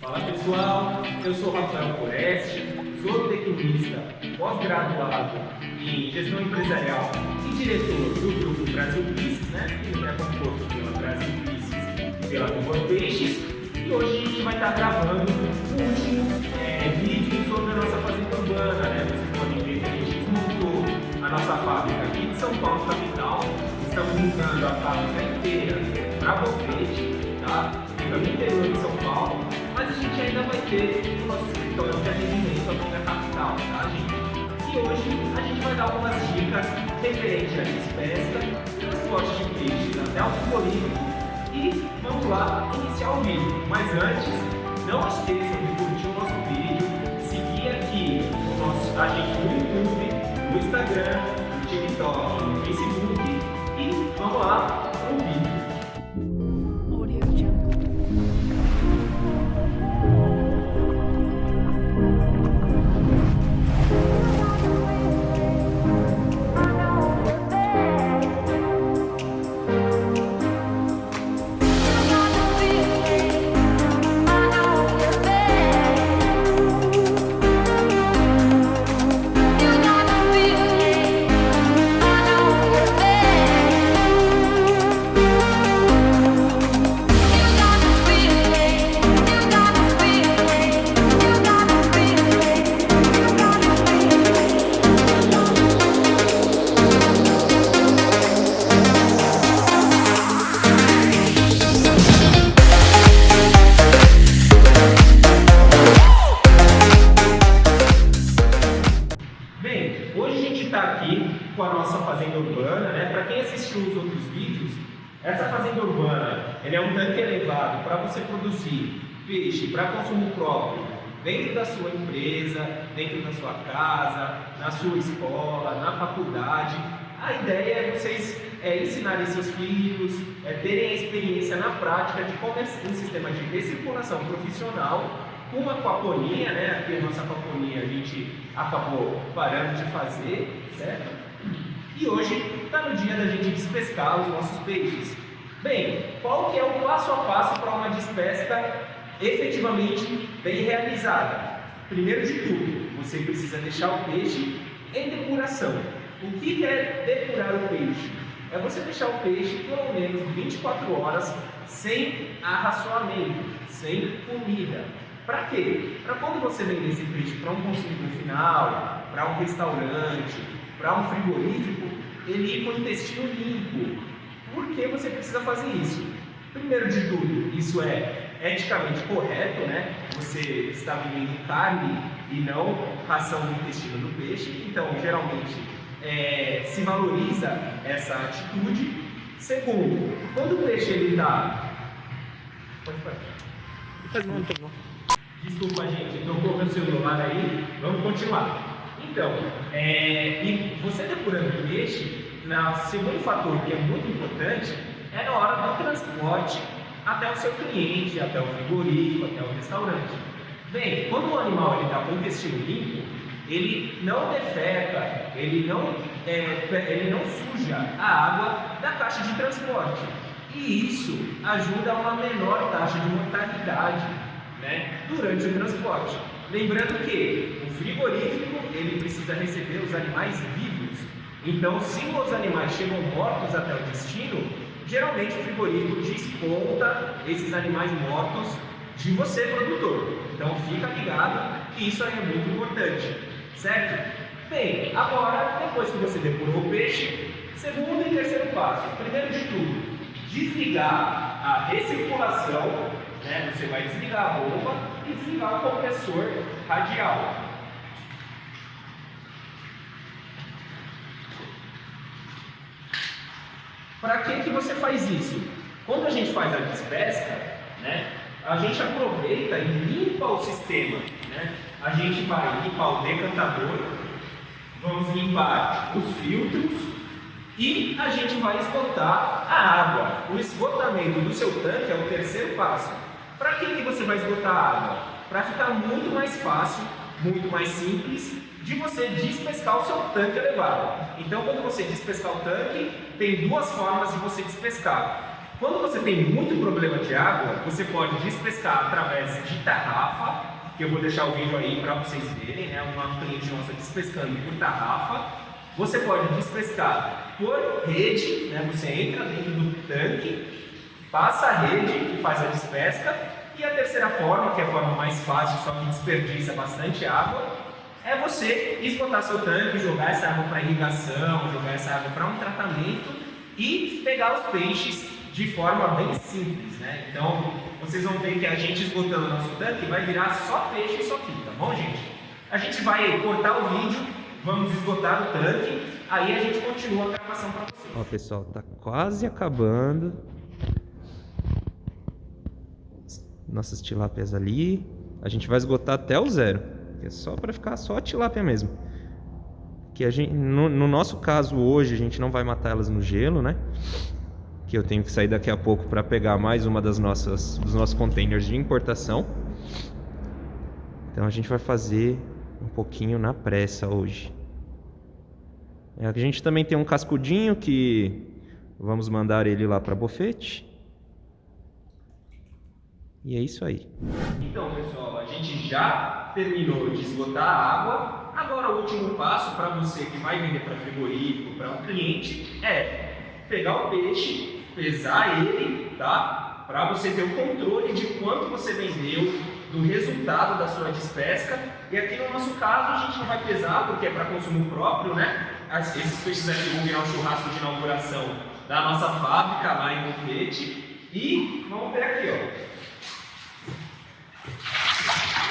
Fala pessoal, eu sou Rafael Foreste, sou tecnista, pós-graduado em gestão empresarial e diretor do grupo Brasil Pisces, né? que é composto pela Brasil Pisces e pela Nova Peixes. E hoje a gente vai estar gravando o último é, vídeo sobre a nossa fazenda urbana. Né? Vocês podem ver que a gente desmontou a nossa fábrica aqui de São Paulo, capital. Estamos mudando a fábrica inteira ainda vai ter o nosso escritório de atendimento aqui na capital, tá, gente? E hoje a gente vai dar algumas dicas referentes a pesca, transporte de peixes até o frigorífico e vamos lá iniciar o vídeo. Mas antes, não esqueçam de curtir o nosso vídeo, seguir aqui o nosso, a gente no YouTube, no Instagram, no TikTok, no Facebook e vamos lá com a nossa fazenda urbana, né? Para quem assistiu os outros vídeos, essa fazenda urbana é um tanque elevado para você produzir peixe para consumo próprio dentro da sua empresa, dentro da sua casa, na sua escola, na faculdade. A ideia é vocês é, ensinarem seus filhos, é, terem a experiência na prática de como é um sistema de recirculação profissional com aquaponia, né? Aqui a nossa aquaponia a gente acabou parando de fazer, certo? E hoje está no dia da gente despescar os nossos peixes. Bem, qual que é o passo a passo para uma despesca efetivamente bem realizada? Primeiro de tudo, você precisa deixar o peixe em depuração. O que é depurar o peixe? É você deixar o peixe pelo menos 24 horas sem arraçoamento, sem comida. Para quê? Para quando você vender esse peixe para um consumidor final, para um restaurante, para um frigorífico, ele ir com o intestino limpo. Por que você precisa fazer isso? Primeiro de tudo, isso é eticamente correto, né? Você está vendendo carne e não ração do intestino do peixe, então geralmente é, se valoriza essa atitude. Segundo, quando o peixe ele está. Pode parar. Desculpa, gente, tocou meu celular aí. Vamos continuar. Então, é, e você depurando o peixe, o segundo fator que é muito importante é na hora do transporte até o seu cliente, até o frigorífico, até o restaurante. Bem, quando o animal está com o intestino limpo, ele não defeca, ele não, é, ele não suja a água da caixa de transporte. E isso ajuda a uma menor taxa de mortalidade né, durante o transporte. Lembrando que o frigorífico ele precisa receber os animais vivos. Então, se os animais chegam mortos até o destino, geralmente o frigorífico desconta esses animais mortos de você, produtor. Então, fica ligado que isso aí é muito importante, certo? Bem, agora, depois que você depurou o peixe, segundo e terceiro passo. Primeiro de tudo, desligar a recirculação, né? você vai desligar a bomba e desligar o compressor radial. Para que, que você faz isso? Quando a gente faz a despesca, né, a gente aproveita e limpa o sistema. Né? A gente vai limpar o decantador, vamos limpar os filtros e a gente vai esgotar a água. O esgotamento do seu tanque é o terceiro passo. Para que, que você vai esgotar a água? Para ficar muito mais fácil, muito mais simples de você despescar o seu tanque elevado. Então, quando você despescar o tanque, tem duas formas de você despescar. Quando você tem muito problema de água, você pode despescar através de tarrafa, que eu vou deixar o vídeo aí para vocês verem, né? Uma cliente nossa despescando por tarrafa. Você pode despescar por rede, né? Você entra dentro do tanque, passa a rede e faz a despesca. E a terceira forma, que é a forma mais fácil, só que desperdiça bastante água, é você esgotar seu tanque, jogar essa água para irrigação, jogar essa água para um tratamento e pegar os peixes de forma bem simples, né? Então, vocês vão ver que a gente esgotando o nosso tanque vai virar só peixe isso aqui, tá bom, gente? A gente vai cortar o vídeo, vamos esgotar o tanque, aí a gente continua a gravação para vocês. Ó, pessoal, tá quase acabando. Nossas tilápias ali. A gente vai esgotar até o zero, que é só para ficar só a tilápia mesmo. Que a gente, no, no nosso caso hoje, a gente não vai matar elas no gelo, né? que eu tenho que sair daqui a pouco para pegar mais uma das nossas dos nossos containers de importação. Então a gente vai fazer um pouquinho na pressa hoje. É, a gente também tem um cascudinho que vamos mandar ele lá para bofete. E é isso aí. Então, pessoal, a gente já terminou de esgotar a água. Agora o último passo para você que vai vender para frigorífico, para um cliente, é pegar o peixe, pesar ele, tá? Para você ter o controle de quanto você vendeu, do resultado da sua despesca. E aqui no nosso caso a gente não vai pesar porque é para consumo próprio, né? Esses peixes aqui vão virar um churrasco de inauguração da nossa fábrica lá em Bufete. E vamos ver aqui, ó.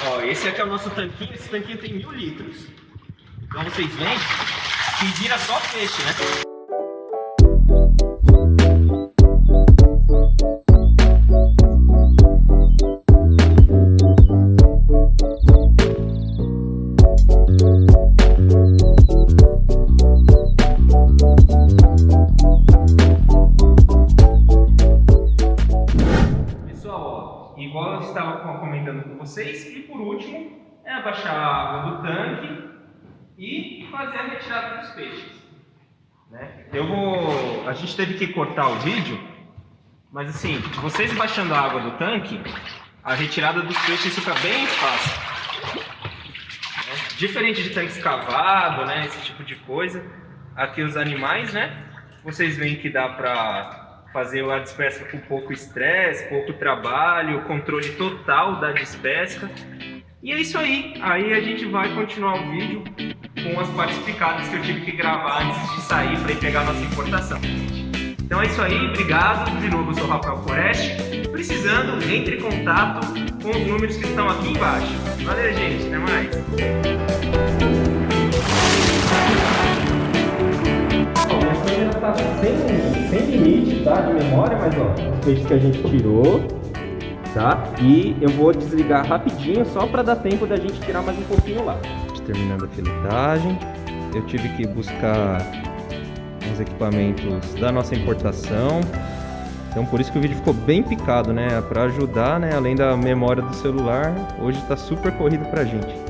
Ó, esse aqui é o nosso tanquinho. Esse tanquinho tem mil litros. Então vocês veem que vira só peixe, né? Estava comentando com vocês. E por último, é abaixar a água do tanque e fazer a retirada dos peixes. Né? Eu vou. A gente teve que cortar o vídeo, mas assim, vocês baixando a água do tanque, a retirada dos peixes fica bem fácil. Né? Diferente de tanque escavado, né? Esse tipo de coisa. Aqui os animais, né? Vocês veem que dá para fazer a despesca com pouco estresse, pouco trabalho, controle total da despesca. E é isso aí. Aí a gente vai continuar o vídeo com as partes que eu tive que gravar antes de sair para ir pegar a nossa importação. Então é isso aí, obrigado. De novo, eu sou o Rafael Forest. Precisando, entre em contato com os números que estão aqui embaixo. Valeu, gente. Até mais. De memória, mas ó, os peixes que a gente tirou, tá? E eu vou desligar rapidinho só para dar tempo da gente tirar mais um pouquinho lá. Terminando a filetagem, eu tive que buscar uns equipamentos da nossa importação. Então por isso que o vídeo ficou bem picado, né? Para ajudar, né? Além da memória do celular, hoje está super corrido pra gente.